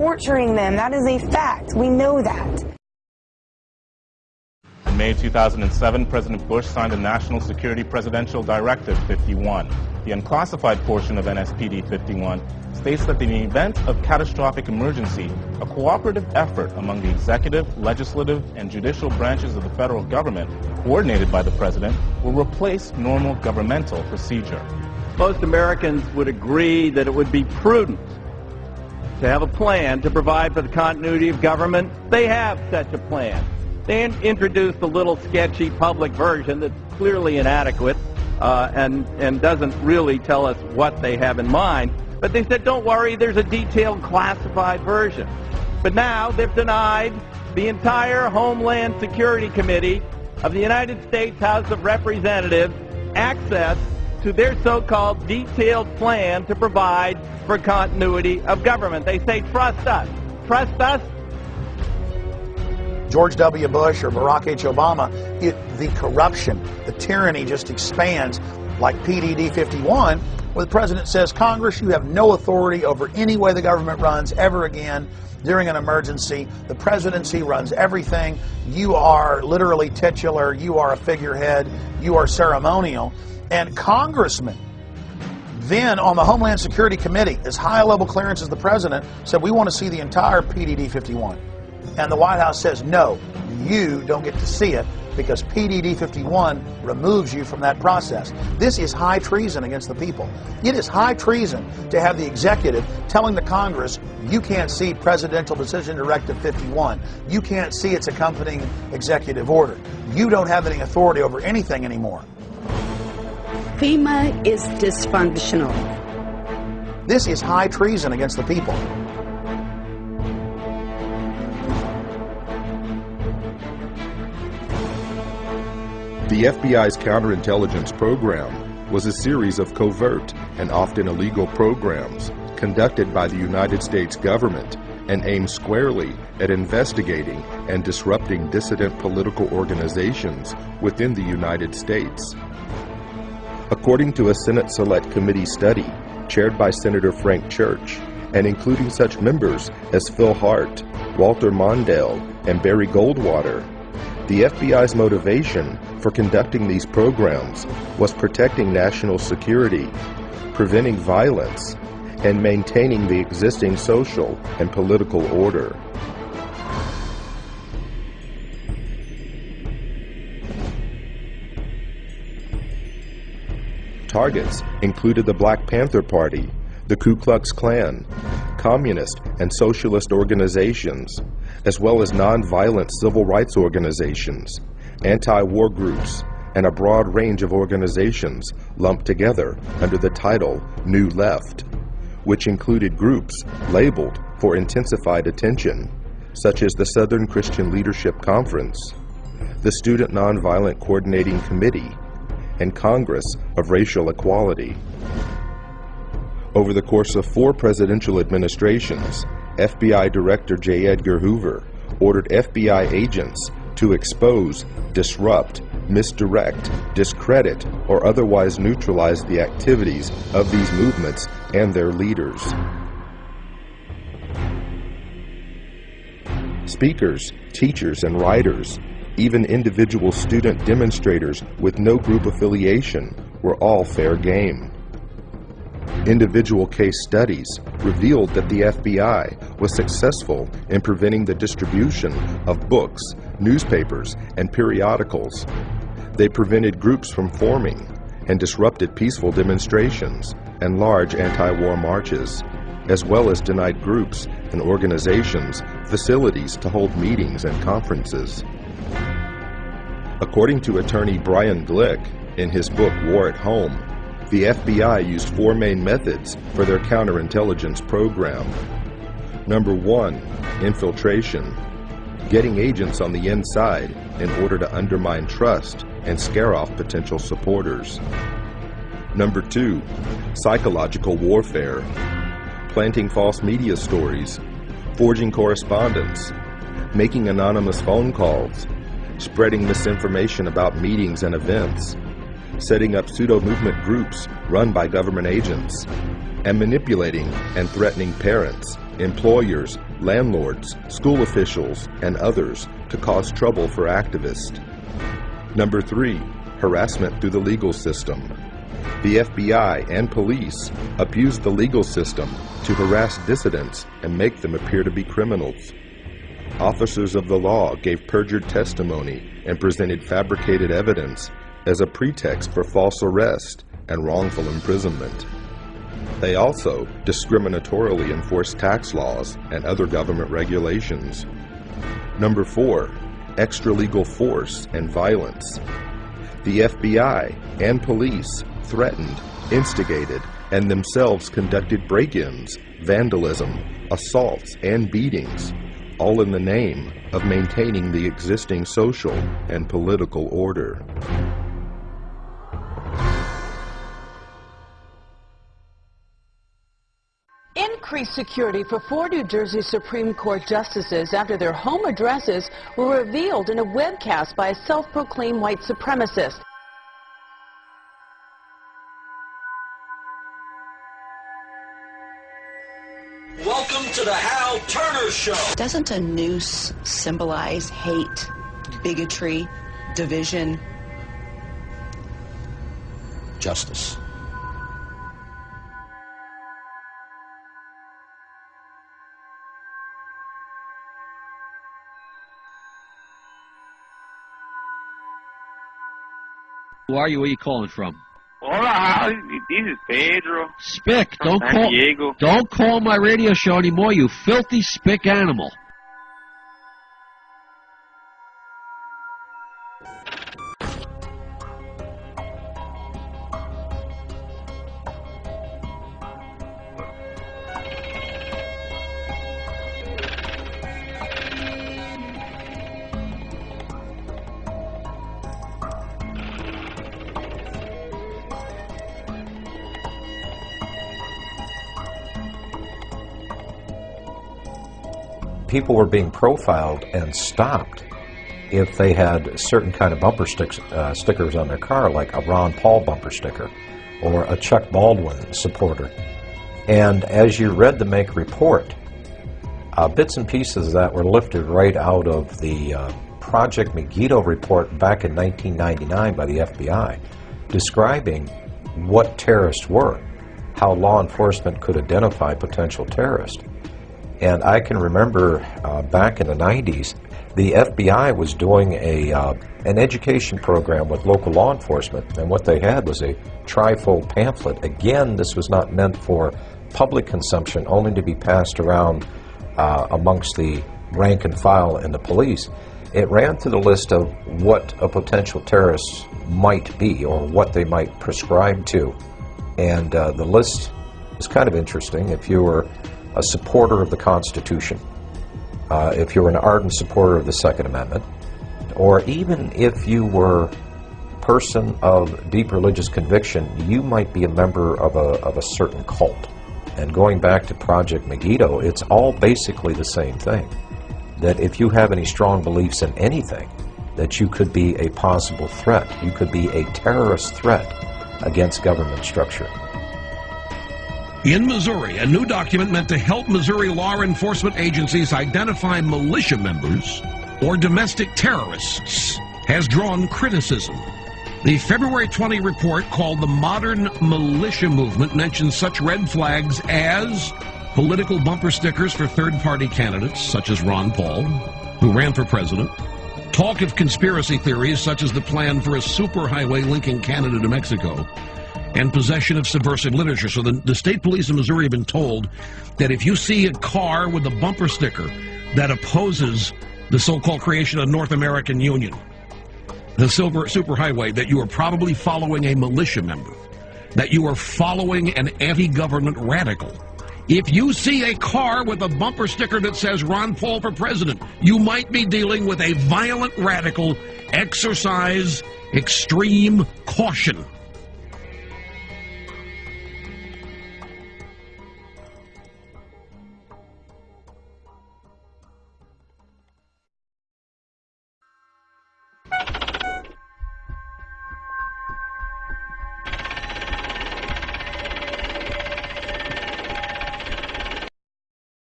torturing them. That is a fact. We know that. In May 2007, President Bush signed the National Security Presidential Directive 51. The unclassified portion of NSPD 51 states that in the event of catastrophic emergency, a cooperative effort among the executive, legislative, and judicial branches of the federal government, coordinated by the President, will replace normal governmental procedure. Most Americans would agree that it would be prudent to have a plan to provide for the continuity of government. They have such a plan. They introduced a little sketchy public version that's clearly inadequate uh, and, and doesn't really tell us what they have in mind. But they said, don't worry, there's a detailed classified version. But now they've denied the entire Homeland Security Committee of the United States House of Representatives access to their so-called detailed plan to provide for continuity of government. They say, trust us. Trust us. George W. Bush or Barack H. Obama, it, the corruption, the tyranny just expands like PDD 51, where the president says, Congress, you have no authority over any way the government runs ever again during an emergency. The presidency runs everything. You are literally titular. You are a figurehead. You are ceremonial. And congressmen, then on the Homeland Security Committee, as high level clearance as the president, said, we want to see the entire PDD 51. And the White House says, no, you don't get to see it because PDD 51 removes you from that process. This is high treason against the people. It is high treason to have the executive telling the Congress, you can't see Presidential Decision Directive 51. You can't see its accompanying executive order. You don't have any authority over anything anymore. FEMA is dysfunctional. This is high treason against the people. The FBI's counterintelligence program was a series of covert and often illegal programs conducted by the United States government and aimed squarely at investigating and disrupting dissident political organizations within the United States. According to a Senate Select Committee study chaired by Senator Frank Church, and including such members as Phil Hart, Walter Mondale, and Barry Goldwater, the FBI's motivation for conducting these programs was protecting national security, preventing violence, and maintaining the existing social and political order. Targets included the Black Panther Party, the Ku Klux Klan, communist and socialist organizations, as well as nonviolent civil rights organizations, anti-war groups, and a broad range of organizations lumped together under the title New Left, which included groups labeled for intensified attention, such as the Southern Christian Leadership Conference, the Student Nonviolent Coordinating Committee, and Congress of Racial Equality. Over the course of four presidential administrations, FBI Director J. Edgar Hoover ordered FBI agents to expose, disrupt, misdirect, discredit, or otherwise neutralize the activities of these movements and their leaders. Speakers, teachers, and writers, even individual student demonstrators with no group affiliation, were all fair game. Individual case studies revealed that the FBI was successful in preventing the distribution of books, newspapers, and periodicals. They prevented groups from forming and disrupted peaceful demonstrations and large anti-war marches, as well as denied groups and organizations facilities to hold meetings and conferences. According to attorney Brian Glick in his book War at Home, the FBI used four main methods for their counterintelligence program. Number one, infiltration, getting agents on the inside in order to undermine trust and scare off potential supporters. Number two, psychological warfare, planting false media stories, forging correspondence, making anonymous phone calls, spreading misinformation about meetings and events, setting up pseudo-movement groups run by government agents, and manipulating and threatening parents employers, landlords, school officials, and others to cause trouble for activists. Number three, harassment through the legal system. The FBI and police abuse the legal system to harass dissidents and make them appear to be criminals. Officers of the law gave perjured testimony and presented fabricated evidence as a pretext for false arrest and wrongful imprisonment. They also discriminatorily enforced tax laws and other government regulations. Number four, extra-legal force and violence. The FBI and police threatened, instigated, and themselves conducted break-ins, vandalism, assaults, and beatings, all in the name of maintaining the existing social and political order. Increased security for four New Jersey Supreme Court justices after their home addresses were revealed in a webcast by a self-proclaimed white supremacist. Hal Turner Show. Doesn't a noose symbolize hate, bigotry, division? Justice. Who are you? Where are you calling from? Hola, this is Pedro. Spick, don't San call. Diego. Don't call my radio show anymore, you filthy spick animal. People were being profiled and stopped if they had certain kind of bumper sticks, uh, stickers on their car, like a Ron Paul bumper sticker or a Chuck Baldwin supporter. And as you read the MIAC report, uh, bits and pieces that were lifted right out of the uh, Project Megiddo report back in 1999 by the FBI, describing what terrorists were, how law enforcement could identify potential terrorists. And I can remember uh, back in the 90s, the FBI was doing a uh, an education program with local law enforcement, and what they had was a trifold pamphlet. Again, this was not meant for public consumption, only to be passed around uh, amongst the rank and file and the police. It ran through the list of what a potential terrorist might be or what they might prescribe to, and uh, the list is kind of interesting. If you were a supporter of the Constitution, uh, if you were an ardent supporter of the Second Amendment, or even if you were a person of deep religious conviction, you might be a member of a, of a certain cult. And going back to Project Megiddo, it's all basically the same thing. That if you have any strong beliefs in anything, that you could be a possible threat. You could be a terrorist threat against government structure. In Missouri, a new document meant to help Missouri law enforcement agencies identify militia members or domestic terrorists has drawn criticism. The February 20 report called the Modern Militia Movement mentions such red flags as political bumper stickers for third-party candidates, such as Ron Paul, who ran for president, talk of conspiracy theories such as the plan for a superhighway linking Canada to Mexico, and possession of subversive literature. So the, the state police in Missouri have been told that if you see a car with a bumper sticker that opposes the so-called creation of North American Union, the silver superhighway, that you are probably following a militia member, that you are following an anti-government radical. If you see a car with a bumper sticker that says Ron Paul for president, you might be dealing with a violent radical. Exercise extreme caution.